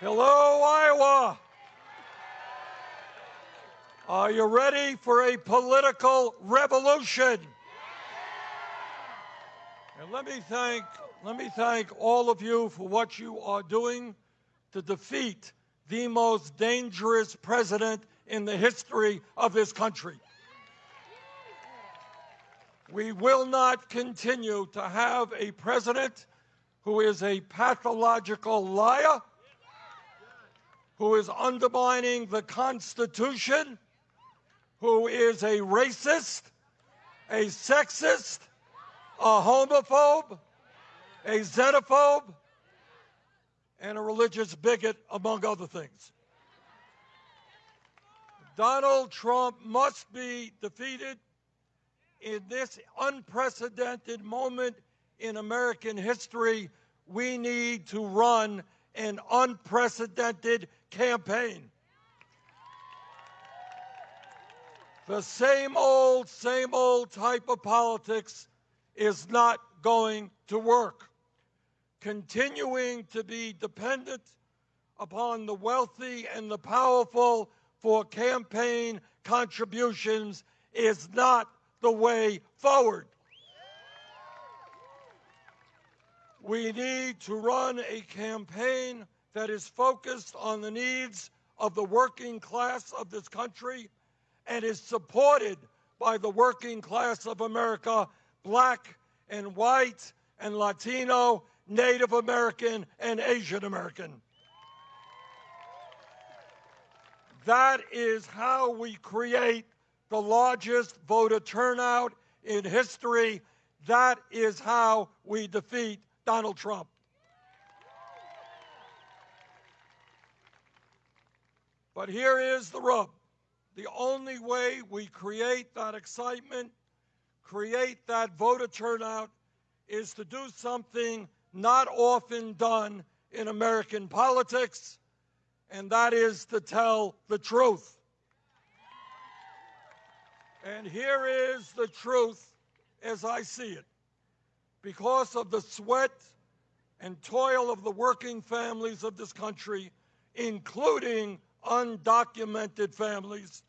Hello, Iowa. Are you ready for a political revolution? And let me thank let me thank all of you for what you are doing to defeat the most dangerous president in the history of this country. We will not continue to have a president who is a pathological liar, who is undermining the Constitution, who is a racist, a sexist, a homophobe, a xenophobe, and a religious bigot, among other things. Donald Trump must be defeated in this unprecedented moment in American history. We need to run an unprecedented campaign. The same old, same old type of politics is not going to work. Continuing to be dependent upon the wealthy and the powerful for campaign contributions is not the way forward. We need to run a campaign that is focused on the needs of the working class of this country and is supported by the working class of America, black and white and Latino, Native American, and Asian American. That is how we create the largest voter turnout in history. That is how we defeat Donald Trump. But here is the rub. The only way we create that excitement, create that voter turnout, is to do something not often done in American politics, and that is to tell the truth. And here is the truth as I see it. Because of the sweat and toil of the working families of this country, including undocumented families,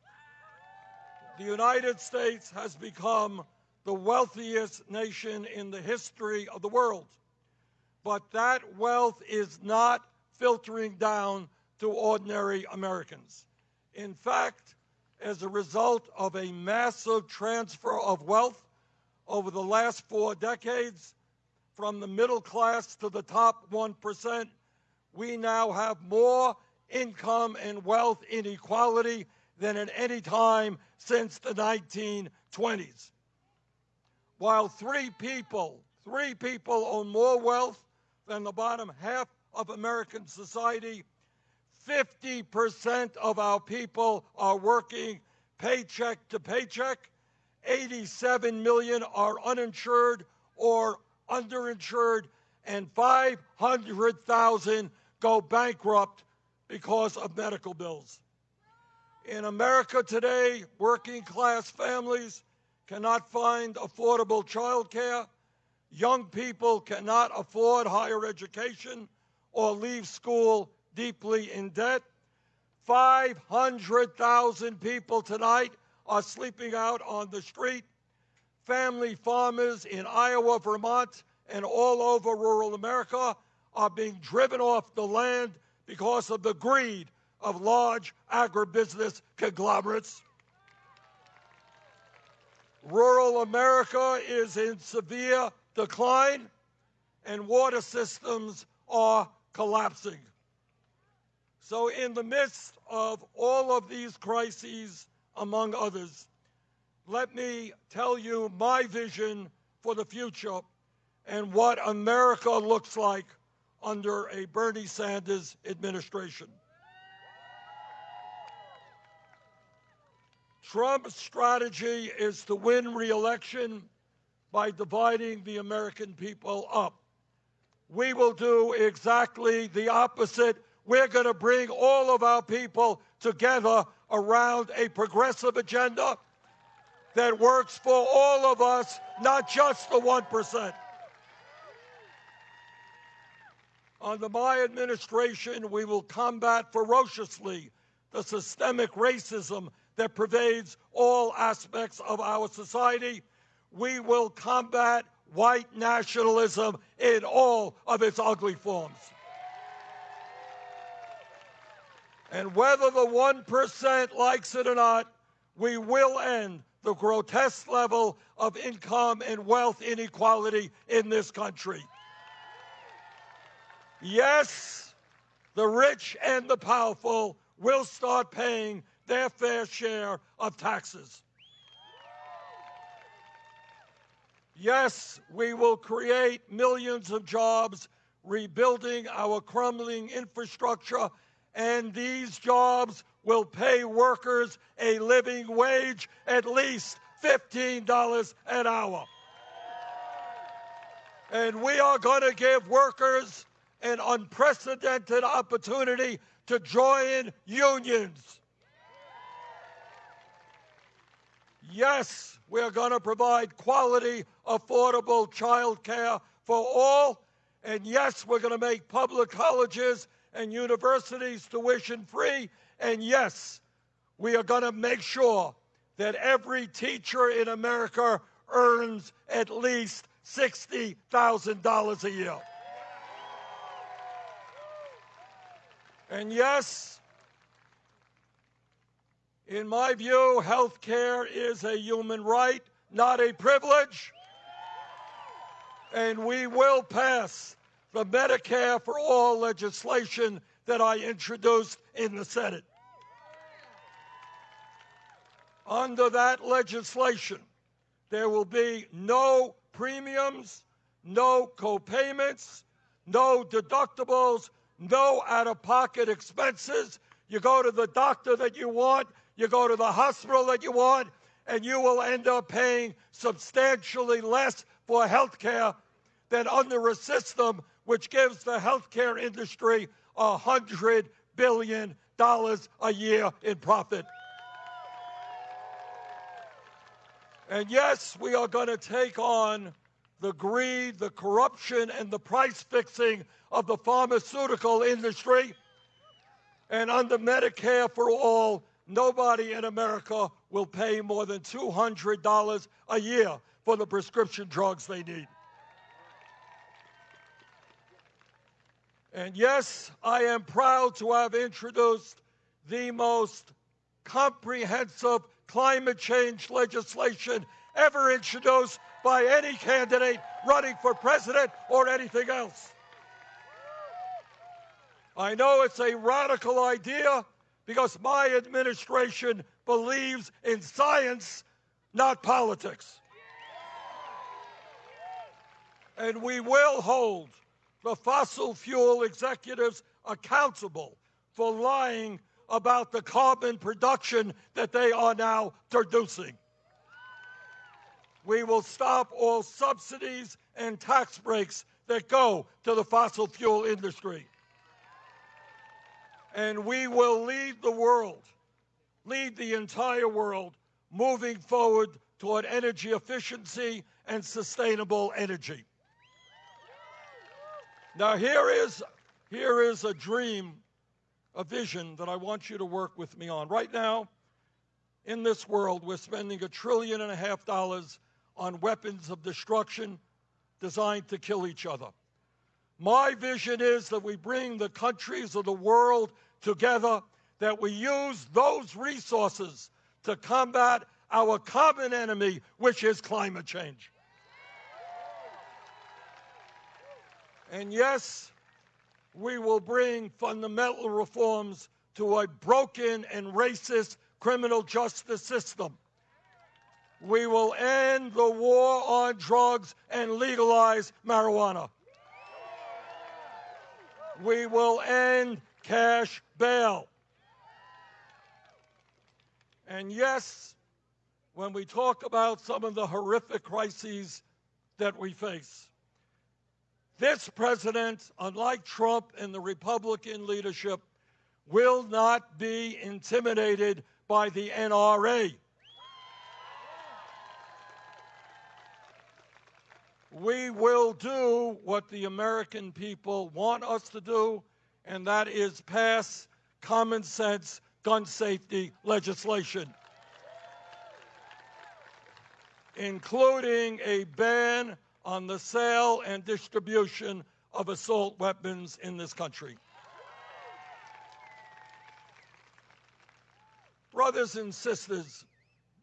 the United States has become the wealthiest nation in the history of the world. But that wealth is not filtering down to ordinary Americans. In fact, as a result of a massive transfer of wealth over the last four decades, from the middle class to the top 1%, we now have more income and wealth inequality than at any time since the 1920s. While three people, three people own more wealth than the bottom half of American society, 50% of our people are working paycheck to paycheck. 87 million are uninsured or underinsured, and 500,000 go bankrupt because of medical bills. In America today, working class families cannot find affordable child care. Young people cannot afford higher education or leave school deeply in debt. 500,000 people tonight are sleeping out on the street. Family farmers in Iowa, Vermont, and all over rural America are being driven off the land because of the greed of large agribusiness conglomerates. Rural America is in severe decline, and water systems are collapsing. So, in the midst of all of these crises, among others, let me tell you my vision for the future and what America looks like under a Bernie Sanders administration. Trump's strategy is to win re-election by dividing the American people up. We will do exactly the opposite. We're going to bring all of our people together around a progressive agenda that works for all of us, not just the 1%. Under my administration, we will combat ferociously the systemic racism that pervades all aspects of our society. We will combat white nationalism in all of its ugly forms. And whether the 1% likes it or not, we will end the grotesque level of income and wealth inequality in this country. Yes, the rich and the powerful will start paying their fair share of taxes. Yes, we will create millions of jobs, rebuilding our crumbling infrastructure, and these jobs will pay workers a living wage at least $15 an hour. And we are going to give workers an unprecedented opportunity to join unions. Yes, we're going to provide quality, affordable child care for all. And yes, we're going to make public colleges and universities tuition free. And yes, we are going to make sure that every teacher in America earns at least $60,000 a year. And yes, in my view, health care is a human right, not a privilege. And we will pass the Medicare for All legislation that I introduced in the Senate. Under that legislation, there will be no premiums, no co-payments, no deductibles, no out-of-pocket expenses. You go to the doctor that you want, you go to the hospital that you want, and you will end up paying substantially less for health care than under a system which gives the healthcare industry a hundred billion dollars a year in profit. And yes, we are going to take on the greed, the corruption, and the price fixing of the pharmaceutical industry. And under Medicare for all, nobody in America will pay more than $200 a year for the prescription drugs they need. And yes, I am proud to have introduced the most comprehensive climate change legislation ever introduced by any candidate running for president or anything else. I know it's a radical idea because my administration believes in science, not politics. And we will hold the fossil fuel executives accountable for lying about the carbon production that they are now producing. We will stop all subsidies and tax breaks that go to the fossil fuel industry. And we will lead the world, lead the entire world, moving forward toward energy efficiency and sustainable energy. Now here is, here is a dream, a vision that I want you to work with me on. Right now, in this world, we're spending a trillion and a half dollars on weapons of destruction designed to kill each other. My vision is that we bring the countries of the world together, that we use those resources to combat our common enemy, which is climate change. And yes, we will bring fundamental reforms to a broken and racist criminal justice system. We will end the war on drugs and legalize marijuana. We will end cash bail. And yes, when we talk about some of the horrific crises that we face, this president, unlike Trump and the Republican leadership, will not be intimidated by the NRA. We will do what the American people want us to do, and that is pass common sense gun safety legislation, including a ban on the sale and distribution of assault weapons in this country. Brothers and sisters,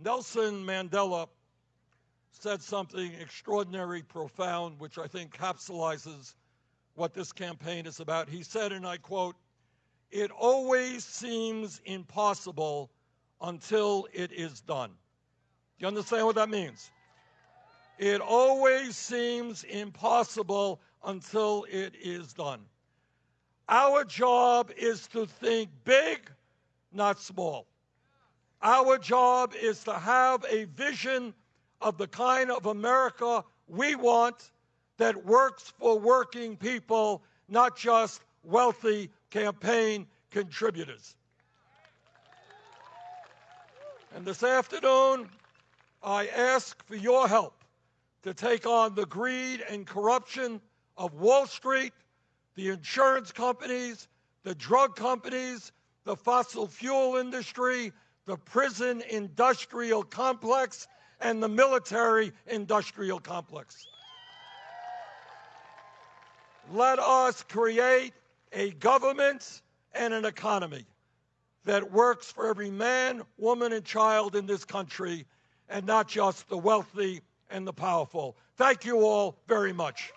Nelson Mandela said something extraordinary, profound, which I think capsulizes what this campaign is about. He said, and I quote, It always seems impossible until it is done. Do you understand what that means? It always seems impossible until it is done. Our job is to think big, not small. Our job is to have a vision of the kind of America we want that works for working people, not just wealthy campaign contributors. And this afternoon, I ask for your help to take on the greed and corruption of Wall Street, the insurance companies, the drug companies, the fossil fuel industry, the prison industrial complex, and the military industrial complex. Let us create a government and an economy that works for every man, woman, and child in this country, and not just the wealthy and the powerful. Thank you all very much.